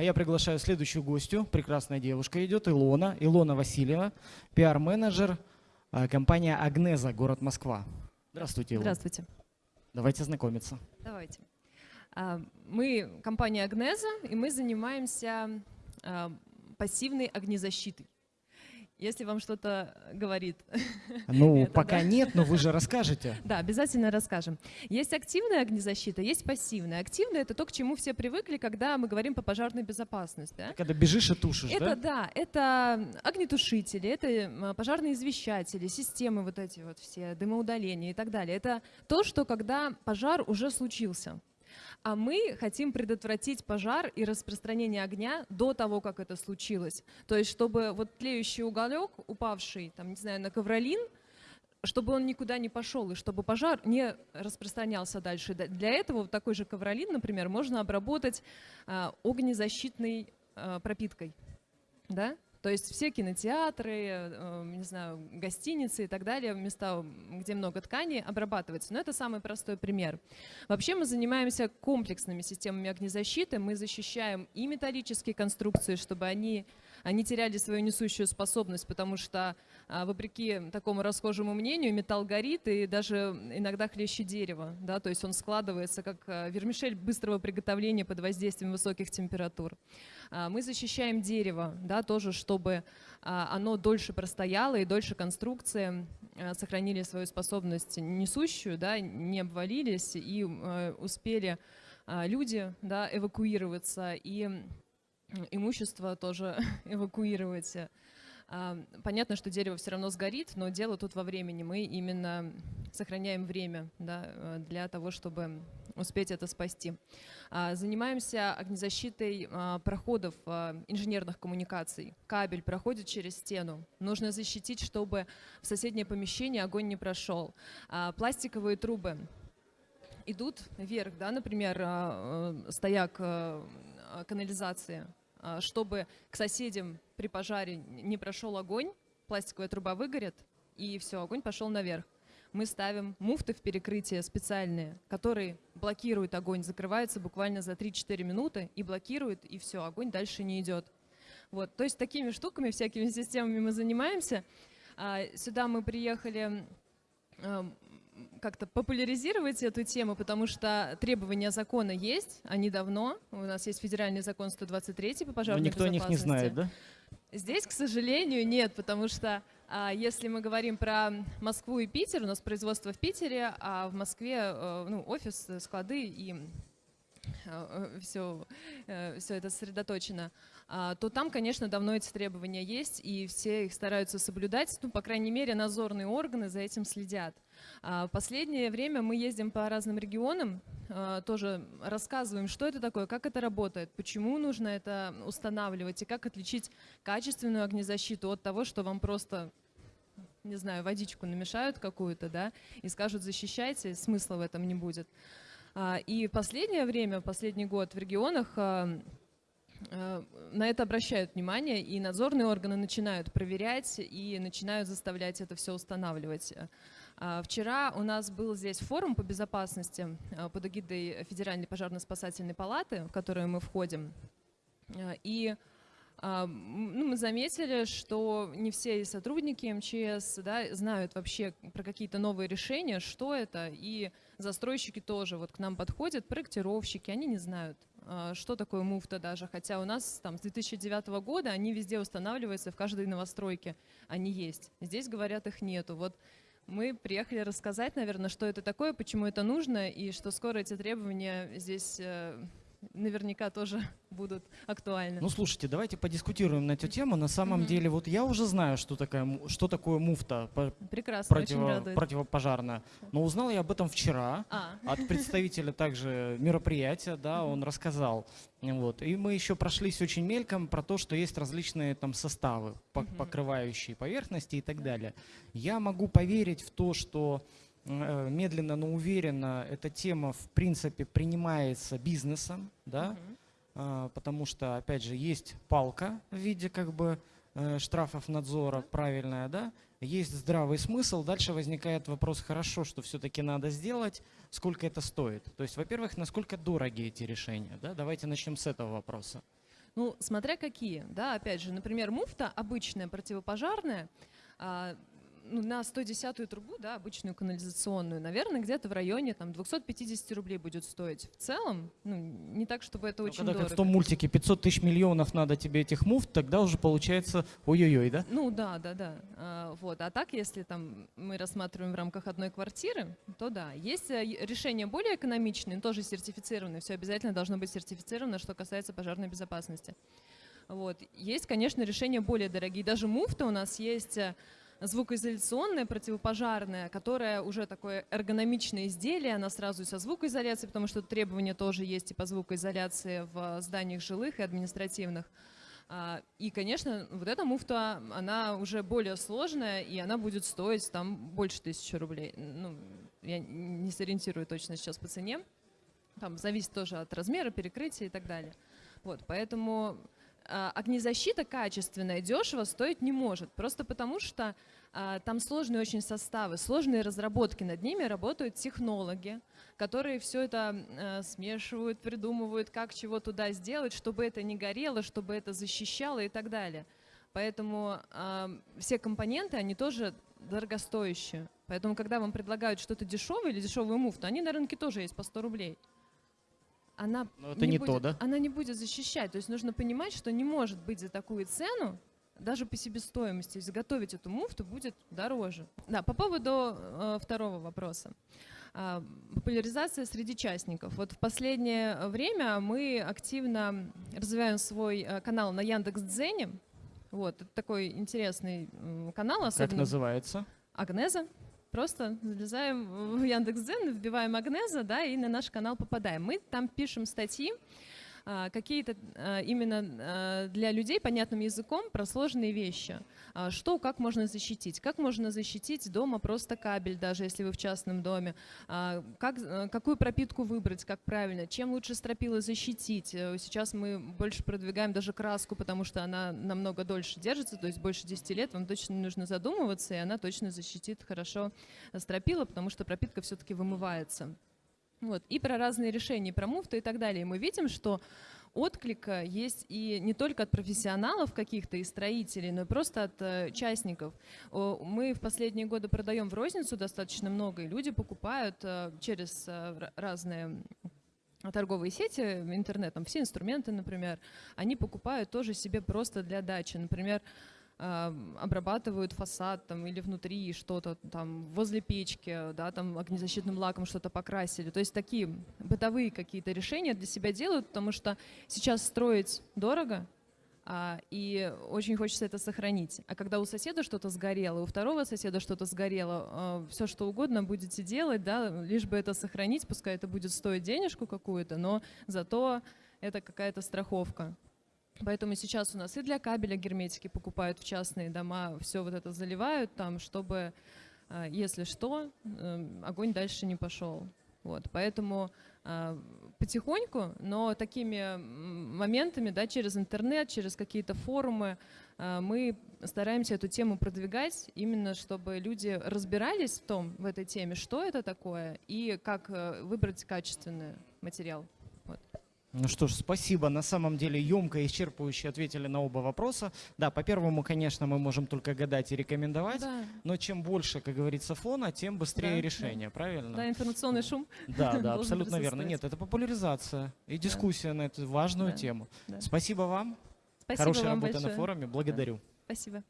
А я приглашаю следующую гостью. Прекрасная девушка идет, Илона. Илона Васильева, пиар-менеджер э, компания «Агнеза», город Москва. Здравствуйте, Илона. Здравствуйте. Давайте знакомиться. Давайте. А, Мы компания Агнеза, и мы занимаемся а, пассивной огнезащитой. Если вам что-то говорит. Ну, это, пока да? нет, но вы же расскажете. Да, обязательно расскажем. Есть активная огнезащита, есть пассивная. Активная — это то, к чему все привыкли, когда мы говорим по пожарной безопасности. да? Когда бежишь и тушишь, Это да? да, это огнетушители, это пожарные извещатели, системы вот эти вот все, дымоудаления и так далее. Это то, что когда пожар уже случился. А мы хотим предотвратить пожар и распространение огня до того, как это случилось. То есть, чтобы вот тлеющий уголек, упавший, там, не знаю, на ковролин, чтобы он никуда не пошел, и чтобы пожар не распространялся дальше. Для этого вот такой же ковролин, например, можно обработать а, огнезащитной а, пропиткой. Да? То есть все кинотеатры, э, не знаю, гостиницы и так далее, места, где много тканей, обрабатываются. Но это самый простой пример. Вообще мы занимаемся комплексными системами огнезащиты. Мы защищаем и металлические конструкции, чтобы они, они теряли свою несущую способность, потому что, а, вопреки такому расхожему мнению, металл горит и даже иногда хлеще дерева. Да? То есть он складывается как а, вермишель быстрого приготовления под воздействием высоких температур. А, Мы защищаем дерево, да, тоже, чтобы оно дольше простояло и дольше конструкции сохранили свою способность несущую, да, не обвалились и успели люди да, эвакуироваться и имущество тоже эвакуировать. Понятно, что дерево все равно сгорит, но дело тут во времени. Мы именно сохраняем время да, э, для того, чтобы успеть это спасти. А, Занимаемся огнезащитой а, проходов а, инженерных коммуникаций. Кабель проходит через стену. Нужно защитить, чтобы в соседнее помещение огонь не прошел. Пластиковые трубы идут вверх, да, например, э, стояк э, канализации, чтобы к соседям при пожаре не прошел огонь, пластиковая труба выгорит, и все, огонь пошел наверх. Мы ставим муфты в перекрытие специальные, которые блокируют огонь, закрываются буквально за 3-4 минуты и блокируют, и все, огонь дальше не идет. Вот, то есть такими штуками, всякими системами мы занимаемся. А, Сюда мы приехали как-то популяризировать эту тему, потому что требования закона есть, они давно. У нас есть федеральный закон 123 по Но пожарной никто о них не знает, да? Здесь, к сожалению, нет, потому что а, если мы говорим про Москву и Питер, у нас производство в Питере, а в Москве э, ну, офис, э, склады и все, все это сосредоточено, а, то там, конечно, давно эти требования есть, и все их стараются соблюдать. Ну, по крайней мере, надзорные органы за этим следят. А, В последнее время мы ездим по разным регионам, а, тоже рассказываем, что это такое, как это работает, почему нужно это устанавливать и как отличить качественную огнезащиту от того, что вам просто не знаю, водичку намешают какую-то, да, и скажут защищайте, смысла в этом не будет. А, И последнее время, последний год в регионах на это обращают внимание, и надзорные органы начинают проверять и начинают заставлять это все устанавливать. А, Вчера у нас был здесь форум по безопасности а, под эгидой Федеральной пожарно-спасательной палаты, в которую мы входим. А, И ну, мы заметили, что не все сотрудники МЧС да, знают вообще про какие-то новые решения, что это, и застройщики тоже вот к нам подходят, проектировщики, они не знают, что такое муфта даже, хотя у нас там с 2009 года они везде устанавливаются, в каждой новостройке они есть. Здесь, говорят, их нету. Вот мы приехали рассказать, наверное, что это такое, почему это нужно, и что скоро эти требования здесь э, наверняка тоже будут актуальны. Ну, слушайте, давайте подискутируем на эту тему. На самом Мгм. деле, вот я уже знаю, что, такая, что такое муфта Прекрасно, очень противо- противопожарная. Но узнал я об этом вчера. А, от представителя также мероприятия, да, он рассказал. Вот. И мы еще прошлись очень мельком про то, что есть различные там составы, покрывающие поверхности и так далее. Я могу поверить в то, что медленно, но уверенно эта тема в принципе принимается бизнесом, да, а, потому что, опять же, есть палка в виде как бы э, штрафов надзора, правильная, да, есть здравый смысл, дальше возникает вопрос, хорошо, что все-таки надо сделать, сколько это стоит. То есть, во-первых, насколько дороги эти решения, да, давайте начнем с этого вопроса. Ну, смотря какие, да, опять же, например, муфта обычная, противопожарная, а, на 110-ю трубу, да, обычную канализационную, наверное, где-то в районе там 250 рублей будет стоить. В целом, ну, не так, чтобы это Ну, очень когда дорого. как в том мультике 500 тысяч миллионов надо тебе этих муфт, тогда уже получается ой-ой-ой, да? Ну да, да, да. А, вот. А так, если там мы рассматриваем в рамках одной квартиры, то да. Есть э, е- решения более экономичные, тоже сертифицированные. Все обязательно должно быть сертифицировано, что касается пожарной безопасности. Вот. Есть, конечно, решения более дорогие. Даже муфта у нас есть звукоизоляционная, противопожарная, которая уже такое эргономичное изделие, она сразу со звукоизоляцией, потому что требования тоже есть и по звукоизоляции в зданиях жилых и административных. А, И, конечно, вот эта муфта, она уже более сложная, и она будет стоить там больше тысячи рублей. Ну, я не сориентирую точно сейчас по цене. Там зависит тоже от размера, перекрытия и так далее. Вот, поэтому огнезащита качественная, дешево стоить не может. Просто потому что а, там сложные очень составы, сложные разработки. Над ними работают технологи, которые все это э, смешивают, придумывают, как чего туда сделать, чтобы это не горело, чтобы это защищало и так далее. Поэтому все компоненты, они тоже дорогостоящие. Поэтому, когда вам предлагают что-то дешевое или дешевую муфту, они на рынке тоже есть по 100 рублей. Она Но это не то, будет, да? Она не будет защищать. То есть нужно понимать, что не может быть за такую цену даже по себестоимости изготовить эту муфту будет дороже. Да, по поводу э, второго вопроса. А, популяризация среди частников. Вот в последнее время мы активно развиваем свой э, канал на Яндекс.Дзене. Вот, это такой интересный м, канал, Как особенно называется? Агнеза. Просто залезаем в Яндекс.Дзен, вбиваем Агнеза, да, и на наш канал попадаем. Мы там пишем статьи, какие-то а, именно а, для людей понятным языком про сложные вещи. А, Что, как можно защитить? Как можно защитить дома просто кабель, даже если вы в частном доме? А, Как, э, какую пропитку выбрать, как правильно? Чем лучше стропила защитить? Э, Сейчас мы больше продвигаем даже краску, потому что она намного дольше держится, то есть больше 10 лет, вам точно не нужно задумываться, и она точно защитит хорошо стропила, потому что пропитка все-таки вымывается. Вот. И про разные решения, про муфты и так далее. Мы видим, что отклика есть и не только от профессионалов каких-то и строителей, но и просто от э, частников. Мы в последние годы продаем в розницу достаточно много, и люди покупают э, через э, разные торговые сети интернетом, все инструменты, например, они покупают тоже себе просто для дачи. Например, обрабатывают фасад там или внутри что-то там возле печки, да, там огнезащитным лаком что-то покрасили. То есть такие бытовые какие-то решения для себя делают, потому что сейчас строить дорого, а, и очень хочется это сохранить. А когда у соседа что-то сгорело, у второго соседа что-то сгорело, все что угодно будете делать, да, лишь бы это сохранить, пускай это будет стоить денежку какую-то, но зато это какая-то страховка. Поэтому сейчас у нас и для кабеля герметики покупают в частные дома, все вот это заливают там, чтобы, а, если что, эм, огонь дальше не пошел. Вот, поэтому а, потихоньку, но такими моментами, да, через интернет, через какие-то форумы, а, мы стараемся эту тему продвигать, именно чтобы люди разбирались в том, в этой теме, что это такое и как э, выбрать качественный материал. Ну что ж, спасибо. На самом деле емко и исчерпывающе ответили на оба вопроса. Да, по первому, конечно, мы можем только гадать и рекомендовать, Да, но чем больше, как говорится, фона, тем быстрее Да, да. решение, правильно? да, информационный шум. Да, да, абсолютно верно. Нет, это популяризация и дискуссия на эту важную Да, тему. да. Спасибо вам. Спасибо Хорошая вам работа большое. на форуме. Благодарю. Спасибо.